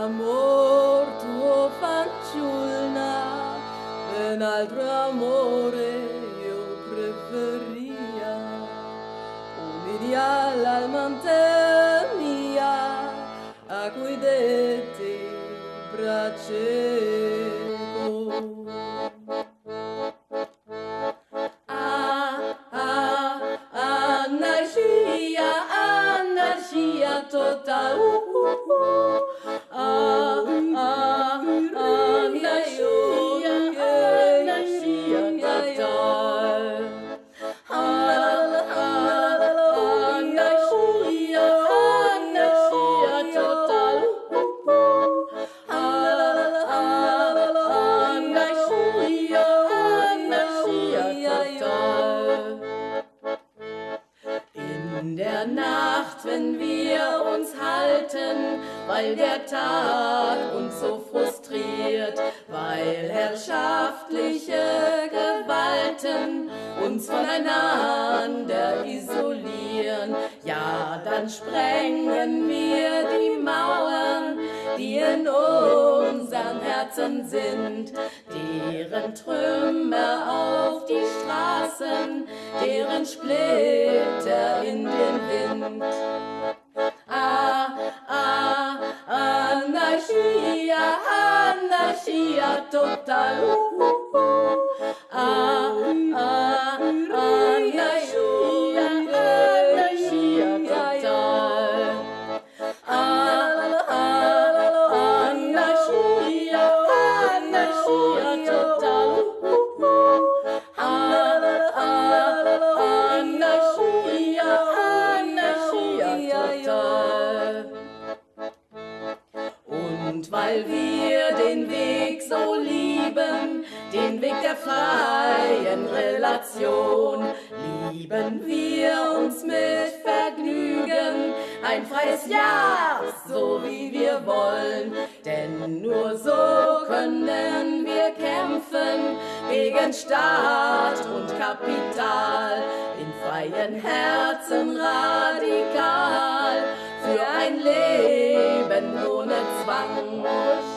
Amor tuo fanciulla, ben altro amore io preferia. Umidia l'almante mia, a cui detti braceco. Der Nacht, wenn wir uns halten, weil der Tag uns so frustriert, weil herrschaftliche Gewalten uns voneinander isolieren, ja, dann sprengen wir die Mauern, Herzen sind, deren Trümmer auf die Straßen, deren Splitter in den Wind. Ah, ah, Anarchia, Anarchia total. Weil wir den Weg so lieben, den Weg der freien Relation, lieben wir uns mit Vergnügen ein freies Ja, so wie wir wollen. Denn nur so können wir kämpfen gegen Staat und Kapital, in freien Herzen radikal, für ein Leben one more